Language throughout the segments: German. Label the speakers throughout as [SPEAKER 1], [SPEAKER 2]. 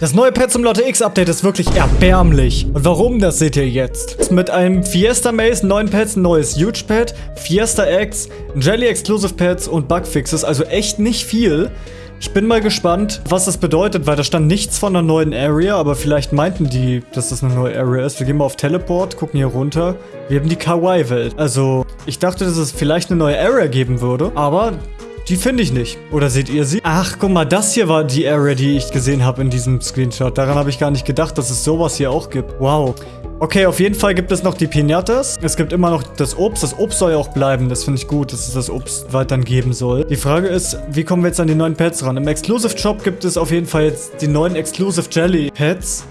[SPEAKER 1] Das neue Pet zum Lotte X Update ist wirklich erbärmlich. Und warum, das seht ihr jetzt. Mit einem Fiesta Maze, neuen ein neues Huge Pet, Fiesta X, Jelly Exclusive Pets und Bugfixes, also echt nicht viel. Ich bin mal gespannt, was das bedeutet, weil da stand nichts von einer neuen Area, aber vielleicht meinten die, dass das eine neue Area ist. Wir gehen mal auf Teleport, gucken hier runter. Wir haben die Kawaii-Welt. Also, ich dachte, dass es vielleicht eine neue Area geben würde, aber die finde ich nicht. Oder seht ihr sie? Ach, guck mal, das hier war die Area, die ich gesehen habe in diesem Screenshot. Daran habe ich gar nicht gedacht, dass es sowas hier auch gibt. Wow. Okay, auf jeden Fall gibt es noch die Pinatas. Es gibt immer noch das Obst. Das Obst soll ja auch bleiben. Das finde ich gut, dass es das Obst weiterhin geben soll. Die Frage ist, wie kommen wir jetzt an die neuen Pets ran? Im Exclusive Shop gibt es auf jeden Fall jetzt die neuen Exclusive Jelly Pets.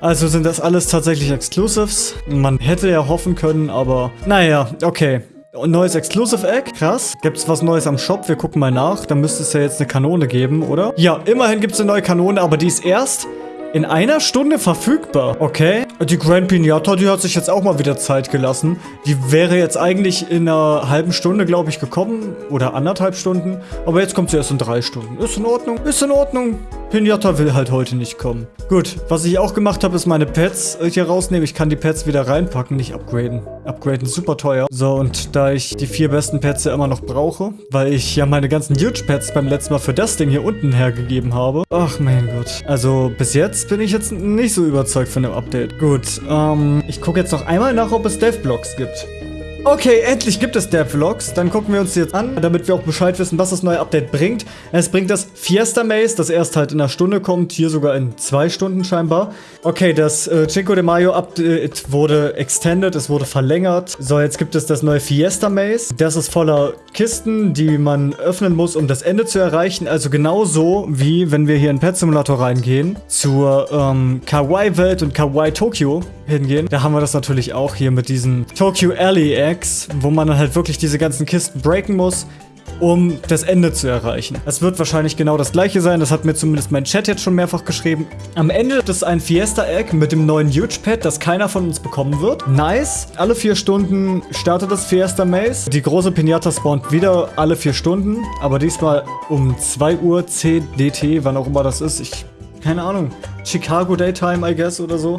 [SPEAKER 1] Also sind das alles tatsächlich Exclusives. Man hätte ja hoffen können, aber naja, okay. Neues Exclusive Egg, krass. Gibt es was Neues am Shop? Wir gucken mal nach. Da müsste es ja jetzt eine Kanone geben, oder? Ja, immerhin gibt es eine neue Kanone, aber die ist erst in einer Stunde verfügbar. Okay. Die Grand Pinata, die hat sich jetzt auch mal wieder Zeit gelassen. Die wäre jetzt eigentlich in einer halben Stunde, glaube ich, gekommen. Oder anderthalb Stunden. Aber jetzt kommt sie erst in drei Stunden. Ist in Ordnung. Ist in Ordnung. Pinata will halt heute nicht kommen. Gut, was ich auch gemacht habe, ist meine Pets hier rausnehmen. Ich kann die Pets wieder reinpacken, nicht upgraden. Upgraden super teuer. So, und da ich die vier besten Pets ja immer noch brauche, weil ich ja meine ganzen Huge Pets beim letzten Mal für das Ding hier unten hergegeben habe. Ach mein Gott. Also bis jetzt bin ich jetzt nicht so überzeugt von dem Update. Gut, ähm, ich gucke jetzt noch einmal nach, ob es Dev-Blocks gibt. Okay, endlich gibt es Devlogs. Dann gucken wir uns die jetzt an, damit wir auch Bescheid wissen, was das neue Update bringt. Es bringt das Fiesta Maze, das erst halt in einer Stunde kommt, hier sogar in zwei Stunden scheinbar. Okay, das äh, Cinco de Mayo Update wurde extended, es wurde verlängert. So, jetzt gibt es das neue Fiesta Maze. Das ist voller Kisten, die man öffnen muss, um das Ende zu erreichen. Also genauso wie, wenn wir hier in Pet Simulator reingehen, zur ähm, Kawaii-Welt und Kawaii Tokyo hingehen. Da haben wir das natürlich auch hier mit diesen Tokyo Alley Eggs, wo man dann halt wirklich diese ganzen Kisten breaken muss, um das Ende zu erreichen. Das wird wahrscheinlich genau das gleiche sein, das hat mir zumindest mein Chat jetzt schon mehrfach geschrieben. Am Ende ist ein Fiesta Egg mit dem neuen Huge Pad, das keiner von uns bekommen wird. Nice. Alle vier Stunden startet das Fiesta Maze. Die große Pinata spawnt wieder alle vier Stunden, aber diesmal um 2 Uhr CDT, wann auch immer das ist. Ich, keine Ahnung. Chicago Daytime, I guess, oder so.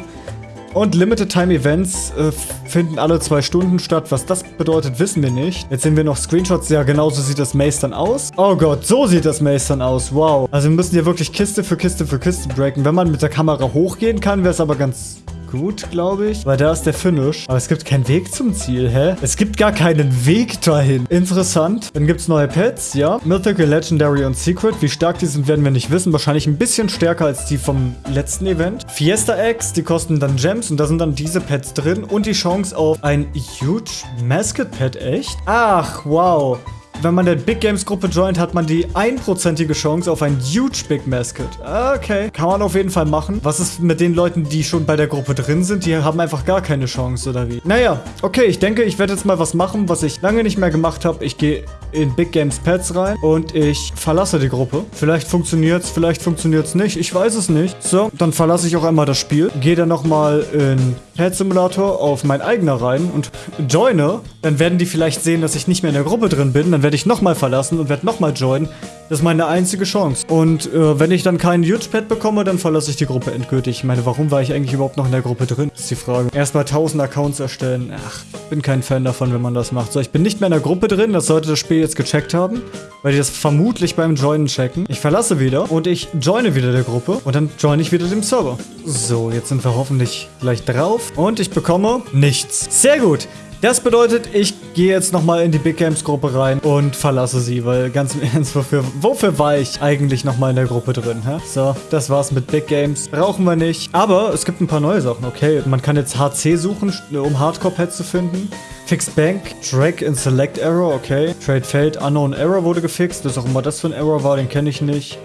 [SPEAKER 1] Und Limited Time Events äh, finden alle zwei Stunden statt. Was das bedeutet, wissen wir nicht. Jetzt sehen wir noch Screenshots. Ja, genau so sieht das Maze dann aus. Oh Gott, so sieht das Maze dann aus. Wow. Also wir müssen hier wirklich Kiste für Kiste für Kiste breaken. Wenn man mit der Kamera hochgehen kann, wäre es aber ganz gut, glaube ich. Weil da ist der Finish. Aber es gibt keinen Weg zum Ziel, hä? Es gibt gar keinen Weg dahin. Interessant. Dann gibt es neue Pets, ja. Mythical, Legendary und Secret. Wie stark die sind, werden wir nicht wissen. Wahrscheinlich ein bisschen stärker als die vom letzten Event. Fiesta Eggs, die kosten dann Gems und da sind dann diese Pets drin. Und die Chance auf ein Huge Mascot Pet, echt? Ach, wow wenn man der Big Games Gruppe joint, hat man die einprozentige Chance auf ein Huge Big Mascot. Okay, kann man auf jeden Fall machen. Was ist mit den Leuten, die schon bei der Gruppe drin sind? Die haben einfach gar keine Chance, oder wie? Naja, okay, ich denke, ich werde jetzt mal was machen, was ich lange nicht mehr gemacht habe. Ich gehe in Big Games Pets rein und ich verlasse die Gruppe. Vielleicht funktioniert es, vielleicht funktioniert es nicht. Ich weiß es nicht. So, dann verlasse ich auch einmal das Spiel. Gehe dann nochmal in Pet Simulator auf mein eigener rein und joine. Dann werden die vielleicht sehen, dass ich nicht mehr in der Gruppe drin bin. Dann werde ich nochmal verlassen und werde nochmal joinen. Das ist meine einzige Chance. Und äh, wenn ich dann keinen Huge-Pad bekomme, dann verlasse ich die Gruppe endgültig. Ich meine, warum war ich eigentlich überhaupt noch in der Gruppe drin? Ist die Frage. Erstmal 1000 Accounts erstellen. Ach, bin kein Fan davon, wenn man das macht. So, ich bin nicht mehr in der Gruppe drin. Das sollte das Spiel jetzt gecheckt haben. Weil die das vermutlich beim Joinen checken. Ich verlasse wieder und ich joine wieder der Gruppe. Und dann joine ich wieder dem Server. So, jetzt sind wir hoffentlich gleich drauf. Und ich bekomme nichts. Sehr gut. Das bedeutet, ich gehe jetzt nochmal in die Big Games Gruppe rein und verlasse sie, weil ganz im Ernst, wofür, wofür war ich eigentlich nochmal in der Gruppe drin, hä? So, das war's mit Big Games. Brauchen wir nicht. Aber es gibt ein paar neue Sachen, okay. Man kann jetzt HC suchen, um Hardcore-Pads zu finden. Fixed Bank, Drag in Select Error, okay. Trade Failed, Unknown Error wurde gefixt. Das ist auch immer das für ein Error war, den kenne ich nicht.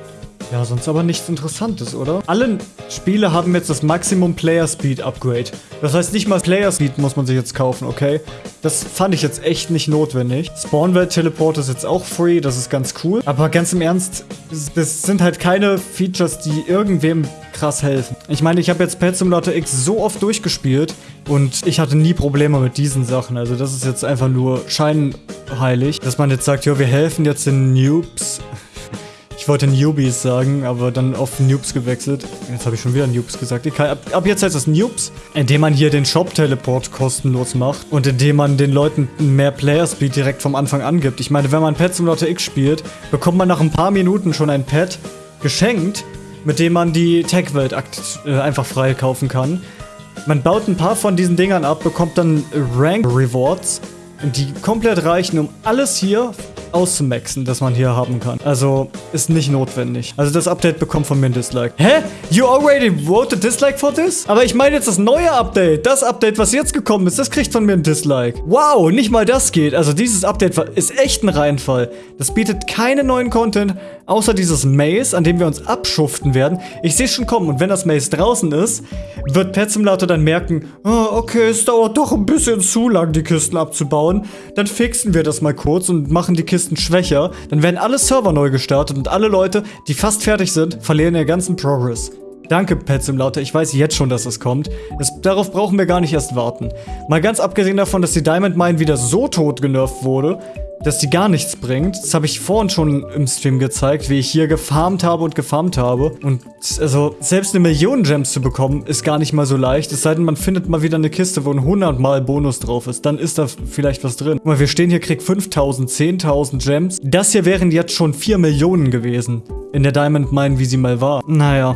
[SPEAKER 1] Ja, sonst aber nichts Interessantes, oder? Alle Spiele haben jetzt das Maximum Player Speed Upgrade. Das heißt, nicht mal Player Speed muss man sich jetzt kaufen, okay? Das fand ich jetzt echt nicht notwendig. Spawnwelt Teleport ist jetzt auch free, das ist ganz cool. Aber ganz im Ernst, das sind halt keine Features, die irgendwem krass helfen. Ich meine, ich habe jetzt Pet Simulator X so oft durchgespielt und ich hatte nie Probleme mit diesen Sachen. Also das ist jetzt einfach nur scheinheilig, dass man jetzt sagt, ja, wir helfen jetzt den Noobs Ich wollte Newbies sagen, aber dann auf Noobs gewechselt. Jetzt habe ich schon wieder Noobs gesagt. Kann, ab, ab, jetzt heißt es Noobs, indem man hier den Shop-Teleport kostenlos macht und indem man den Leuten mehr Player-Speed direkt vom Anfang angibt. Ich meine, wenn man Pet Simulator X spielt, bekommt man nach ein paar Minuten schon ein Pet geschenkt, mit dem man die Tech-Welt äh, einfach frei kaufen kann. Man baut ein paar von diesen Dingern ab, bekommt dann Rank-Rewards, die komplett reichen, um alles hier auszumaxen, das man hier haben kann. Also, ist nicht notwendig. Also, das Update bekommt von mir ein Dislike. Hä? You already wrote a dislike for this? Aber ich meine jetzt das neue Update. Das Update, was jetzt gekommen ist, das kriegt von mir ein Dislike. Wow, nicht mal das geht. Also, dieses Update ist echt ein Reinfall. Das bietet keinen neuen Content, außer dieses Maze, an dem wir uns abschuften werden. Ich sehe schon kommen und wenn das Maze draußen ist, wird Pet Simulator dann merken, oh, okay, es dauert doch ein bisschen zu lang, die Kisten abzubauen. Dann fixen wir das mal kurz und machen die Kisten schwächer. Dann werden alle Server neu gestartet und alle Leute, die fast fertig sind, verlieren ihren ganzen Progress. Danke, Pet Simulator. Ich weiß jetzt schon, dass es kommt. Das, darauf brauchen wir gar nicht erst warten. Mal ganz abgesehen davon, dass die Diamond Mine wieder so tot genervt wurde, dass die gar nichts bringt. Das habe ich vorhin schon im Stream gezeigt, wie ich hier gefarmt habe und gefarmt habe. Und also selbst eine Million Gems zu bekommen, ist gar nicht mal so leicht. Es sei denn, man findet mal wieder eine Kiste, wo ein 100 mal Bonus drauf ist. Dann ist da vielleicht was drin. Guck mal, wir stehen hier, krieg 5000, 10.000 Gems. Das hier wären jetzt schon 4 Millionen gewesen. In der Diamond Mine, wie sie mal war. Naja.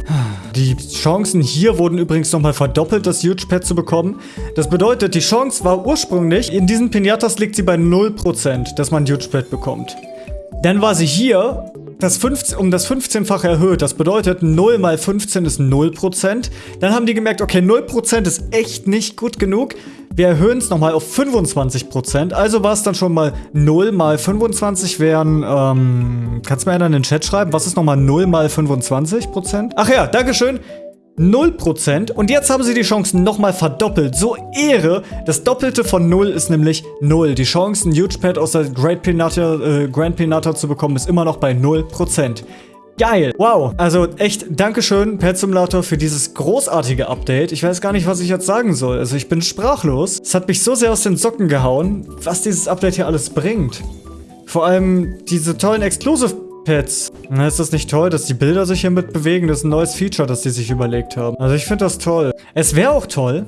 [SPEAKER 1] Die Chancen hier wurden übrigens nochmal verdoppelt, das Huge Pad zu bekommen. Das bedeutet, die Chance war ursprünglich, in diesen Pinatas liegt sie bei 0%, dass man Huge Pad bekommt. Dann war sie hier das 15, um das 15-fache erhöht. Das bedeutet, 0 mal 15 ist 0%. Dann haben die gemerkt, okay, 0% ist echt nicht gut genug. Wir erhöhen es nochmal auf 25%. Also war es dann schon mal 0 mal 25 wären, ähm, kannst du mir einer in den Chat schreiben? Was ist nochmal 0 mal 25%? Ach ja, Dankeschön. 0% und jetzt haben sie die Chancen nochmal verdoppelt. So Ehre. Das Doppelte von 0 ist nämlich 0. Die Chancen, Huge Pad aus der Great Pinata, äh, Grand Pinata zu bekommen, ist immer noch bei 0%. Geil. Wow. Also echt Dankeschön, Pet Simulator, für dieses großartige Update. Ich weiß gar nicht, was ich jetzt sagen soll. Also ich bin sprachlos. Es hat mich so sehr aus den Socken gehauen, was dieses Update hier alles bringt. Vor allem diese tollen Exclusive Pets. Na, ist das nicht toll, dass die Bilder sich hier mit bewegen? Das ist ein neues Feature, das die sich überlegt haben. Also ich finde das toll. Es wäre auch toll,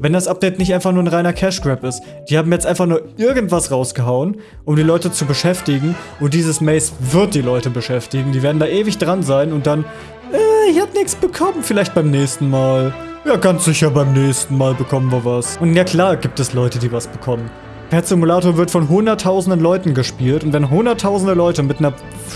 [SPEAKER 1] wenn das Update nicht einfach nur ein reiner Cash Grab ist. Die haben jetzt einfach nur irgendwas rausgehauen, um die Leute zu beschäftigen. Und dieses Maze wird die Leute beschäftigen. Die werden da ewig dran sein und dann, äh, ich hab nichts bekommen. Vielleicht beim nächsten Mal. Ja, ganz sicher beim nächsten Mal bekommen wir was. Und ja klar gibt es Leute, die was bekommen. Pet Simulator wird von hunderttausenden Leuten gespielt und wenn hunderttausende Leute mit einer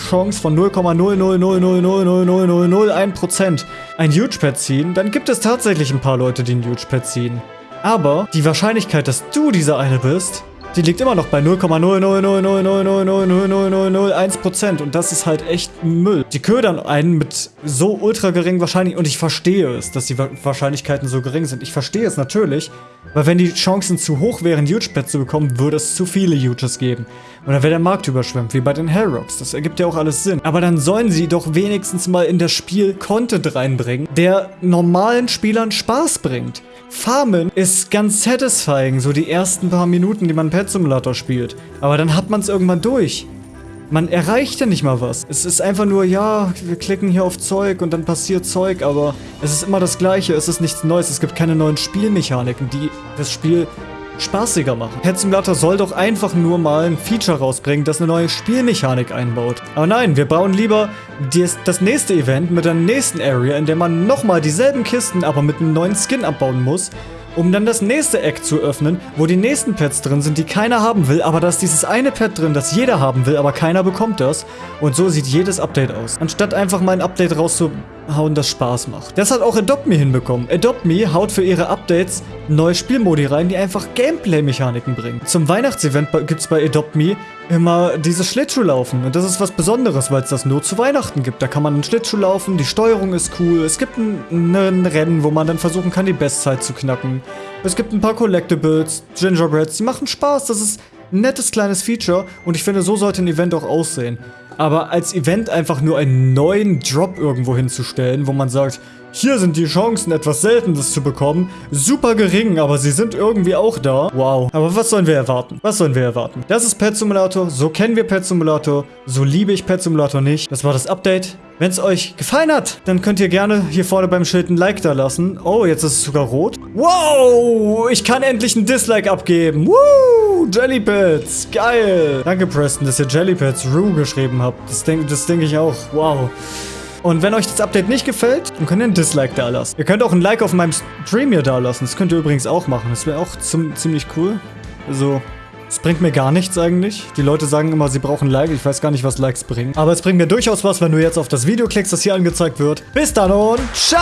[SPEAKER 1] Chance von 0,000000001% ein Huge Pet ziehen, dann gibt es tatsächlich ein paar Leute, die ein Huge Pet ziehen. Aber die Wahrscheinlichkeit, dass du dieser eine bist, die liegt immer noch bei 0,000000001% und das ist halt echt Müll. Die ködern einen mit so ultra geringen Wahrscheinlichkeiten und ich verstehe es, dass die Wahrscheinlichkeiten so gering sind. Ich verstehe es natürlich, weil wenn die Chancen zu hoch wären, Huge-Pets zu bekommen, würde es zu viele Huges geben. Und dann wäre der Markt überschwemmt, wie bei den Hellrocks. Das ergibt ja auch alles Sinn. Aber dann sollen sie doch wenigstens mal in das Spiel Content reinbringen, der normalen Spielern Spaß bringt. Farmen ist ganz satisfying, so die ersten paar Minuten, die man Pet Simulator spielt. Aber dann hat man es irgendwann durch. Man erreicht ja nicht mal was. Es ist einfach nur, ja, wir klicken hier auf Zeug und dann passiert Zeug, aber es ist immer das Gleiche, es ist nichts Neues, es gibt keine neuen Spielmechaniken, die das Spiel spaßiger machen. Pet Simulator soll doch einfach nur mal ein Feature rausbringen, das eine neue Spielmechanik einbaut. Aber nein, wir bauen lieber dies, das nächste Event mit der nächsten Area, in der man nochmal dieselben Kisten, aber mit einem neuen Skin abbauen muss, um dann das nächste Eck zu öffnen, wo die nächsten Pets drin sind, die keiner haben will, aber da ist dieses eine Pet drin, das jeder haben will, aber keiner bekommt das. Und so sieht jedes Update aus. Anstatt einfach mal ein Update rauszuhauen, das Spaß macht. Das hat auch Adopt Me hinbekommen. Adopt Me haut für ihre Updates neue Spielmodi rein, die einfach Gameplay-Mechaniken bringen. Zum Weihnachtsevent gibt es bei Adopt Me immer dieses Schlittschuhlaufen. Und das ist was Besonderes, weil es das nur zu Weihnachten gibt. Da kann man einen Schlittschuh laufen, die Steuerung ist cool. Es gibt ein, ein Rennen, wo man dann versuchen kann, die Bestzeit zu knacken. Es gibt ein paar Collectibles, Gingerbreads, die machen Spaß. Das ist ein nettes kleines Feature und ich finde, so sollte ein Event auch aussehen. Aber als Event einfach nur einen neuen Drop irgendwo hinzustellen, wo man sagt, hier sind die Chancen, etwas Seltenes zu bekommen. Super gering, aber sie sind irgendwie auch da. Wow. Aber was sollen wir erwarten? Was sollen wir erwarten? Das ist Pet Simulator. So kennen wir Pet Simulator. So liebe ich Pet Simulator nicht. Das war das Update. Wenn es euch gefallen hat, dann könnt ihr gerne hier vorne beim Schild ein Like da lassen. Oh, jetzt ist es sogar rot. Wow, ich kann endlich ein Dislike abgeben. Woo, Jellypets, geil. Danke, Preston, dass ihr Jellypets Rue geschrieben habt. Das denke das denk ich auch. Wow. Und wenn euch das Update nicht gefällt, dann könnt ihr ein Dislike da lassen. Ihr könnt auch ein Like auf meinem Stream hier da lassen. Das könnt ihr übrigens auch machen. Das wäre auch zum, ziemlich cool. Also, es bringt mir gar nichts eigentlich. Die Leute sagen immer, sie brauchen Like. Ich weiß gar nicht, was Likes bringen. Aber es bringt mir durchaus was, wenn du jetzt auf das Video klickst, das hier angezeigt wird. Bis dann und ciao!